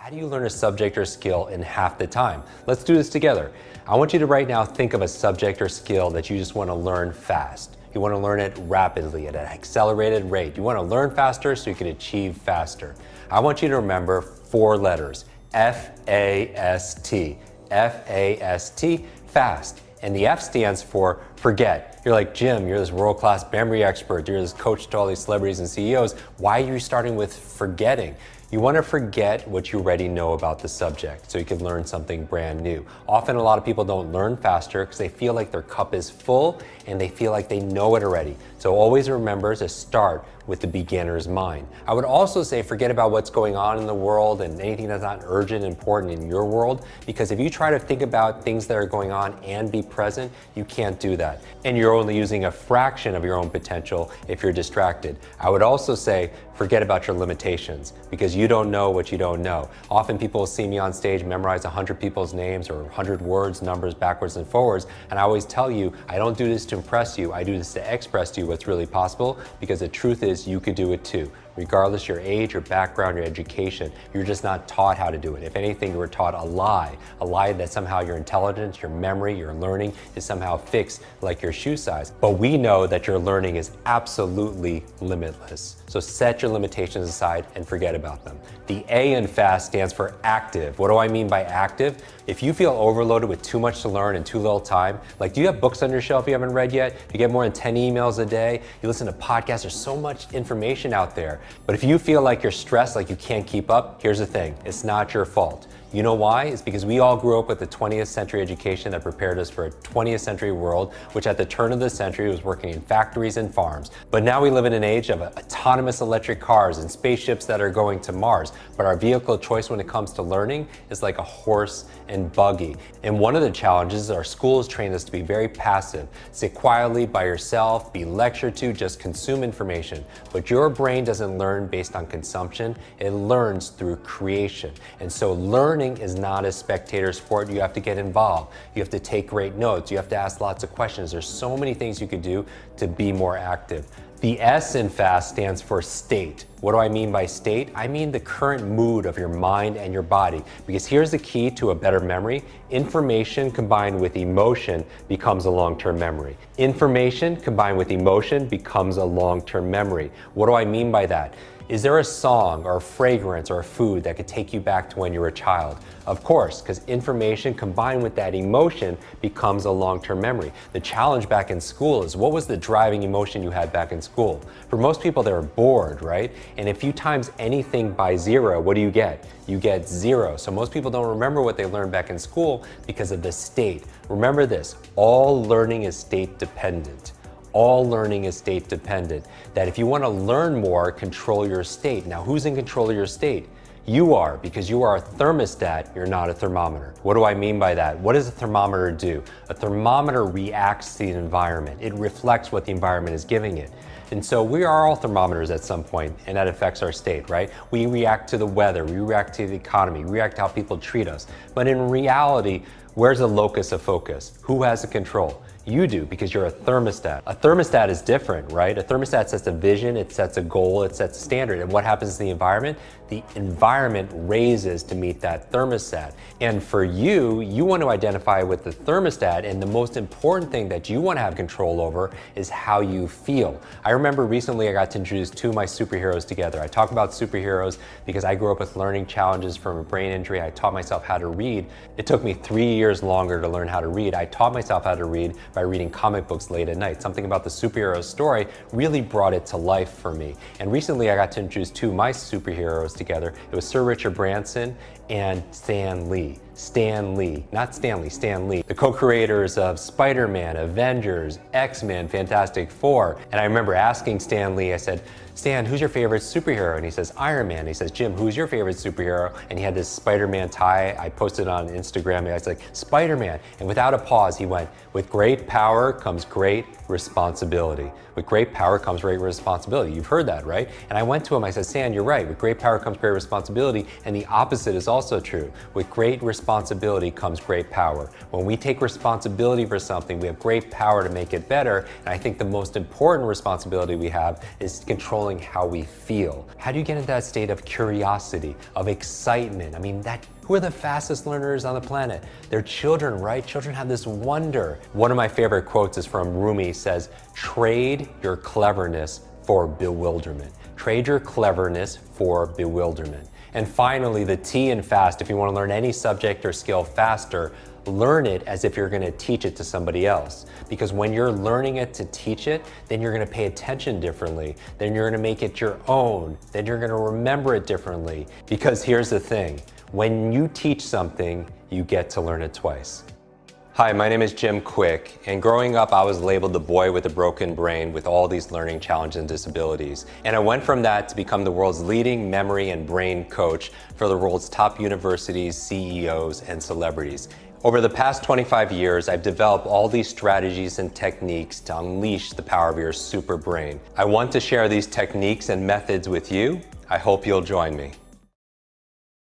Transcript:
How do you learn a subject or skill in half the time? Let's do this together. I want you to right now think of a subject or skill that you just want to learn fast. You want to learn it rapidly at an accelerated rate. You want to learn faster so you can achieve faster. I want you to remember four letters, F-A-S-T. F-A-S-T, fast. And the F stands for forget. You're like, Jim, you're this world-class memory expert. You're this coach to all these celebrities and CEOs. Why are you starting with forgetting? You want to forget what you already know about the subject so you can learn something brand new. Often a lot of people don't learn faster because they feel like their cup is full and they feel like they know it already. So always remember to start with the beginner's mind. I would also say forget about what's going on in the world and anything that's not urgent and important in your world because if you try to think about things that are going on and be present, you can't do that. And you're only using a fraction of your own potential if you're distracted. I would also say forget about your limitations because you don't know what you don't know. Often people see me on stage memorize 100 people's names or 100 words, numbers backwards and forwards, and I always tell you, I don't do this to impress you, I do this to express you what's really possible because the truth is you could do it too regardless your age, your background, your education. You're just not taught how to do it. If anything, you were taught a lie, a lie that somehow your intelligence, your memory, your learning is somehow fixed like your shoe size. But we know that your learning is absolutely limitless. So set your limitations aside and forget about them. The A in FAST stands for active. What do I mean by active? If you feel overloaded with too much to learn and too little time, like do you have books on your shelf you haven't read yet? You get more than 10 emails a day? You listen to podcasts, there's so much information out there. But if you feel like you're stressed, like you can't keep up, here's the thing, it's not your fault. You know why? It's because we all grew up with the 20th century education that prepared us for a 20th century world, which at the turn of the century was working in factories and farms. But now we live in an age of autonomous electric cars and spaceships that are going to Mars. But our vehicle of choice when it comes to learning is like a horse and buggy. And one of the challenges is our schools train us to be very passive. Sit quietly by yourself, be lectured to, just consume information. But your brain doesn't learn based on consumption, it learns through creation. And so learn learning is not a spectator sport. You have to get involved. You have to take great notes. You have to ask lots of questions. There's so many things you could do to be more active. The S in FAST stands for state. What do I mean by state? I mean the current mood of your mind and your body. Because here's the key to a better memory. Information combined with emotion becomes a long-term memory. Information combined with emotion becomes a long-term memory. What do I mean by that? Is there a song or a fragrance or a food that could take you back to when you were a child? Of course, because information combined with that emotion becomes a long-term memory. The challenge back in school is what was the driving emotion you had back in school? For most people, they're bored, right? And if you times anything by zero, what do you get? You get zero. So most people don't remember what they learned back in school because of the state. Remember this, all learning is state dependent all learning is state dependent. That if you want to learn more, control your state. Now, who's in control of your state? You are, because you are a thermostat, you're not a thermometer. What do I mean by that? What does a thermometer do? A thermometer reacts to the environment. It reflects what the environment is giving it. And so we are all thermometers at some point, and that affects our state, right? We react to the weather, we react to the economy, we react to how people treat us. But in reality, where's the locus of focus? Who has the control? You do because you're a thermostat. A thermostat is different, right? A thermostat sets a vision, it sets a goal, it sets a standard. And what happens to the environment? The environment raises to meet that thermostat. And for you, you want to identify with the thermostat and the most important thing that you want to have control over is how you feel. I remember recently I got to introduce two of my superheroes together. I talk about superheroes because I grew up with learning challenges from a brain injury. I taught myself how to read. It took me three years longer to learn how to read. I taught myself how to read by reading comic books late at night. Something about the superhero story really brought it to life for me. And recently I got to introduce two of my superheroes together. It was Sir Richard Branson and Stan Lee. Stan Lee, not Stanley, Stan Lee, the co-creators of Spider-Man, Avengers, X-Men, Fantastic Four. And I remember asking Stan Lee, I said, Stan, who's your favorite superhero? And he says, Iron Man. He says, Jim, who's your favorite superhero? And he had this Spider-Man tie. I posted on Instagram and I was like, Spider-Man. And without a pause, he went, with great power comes great responsibility. With great power comes great responsibility. You've heard that, right? And I went to him, I said, Stan, you're right. With great power comes great responsibility. And the opposite is also true. With great responsibility, responsibility comes great power. When we take responsibility for something, we have great power to make it better. And I think the most important responsibility we have is controlling how we feel. How do you get into that state of curiosity, of excitement? I mean, that who are the fastest learners on the planet? They're children, right? Children have this wonder. One of my favorite quotes is from Rumi says, trade your cleverness for bewilderment. Trade your cleverness for bewilderment. And finally, the T in FAST, if you want to learn any subject or skill faster, learn it as if you're going to teach it to somebody else. Because when you're learning it to teach it, then you're going to pay attention differently. Then you're going to make it your own. Then you're going to remember it differently. Because here's the thing, when you teach something, you get to learn it twice. Hi, my name is Jim Kwik, and growing up I was labeled the boy with a broken brain with all these learning challenges and disabilities. And I went from that to become the world's leading memory and brain coach for the world's top universities, CEOs, and celebrities. Over the past 25 years, I've developed all these strategies and techniques to unleash the power of your super brain. I want to share these techniques and methods with you. I hope you'll join me.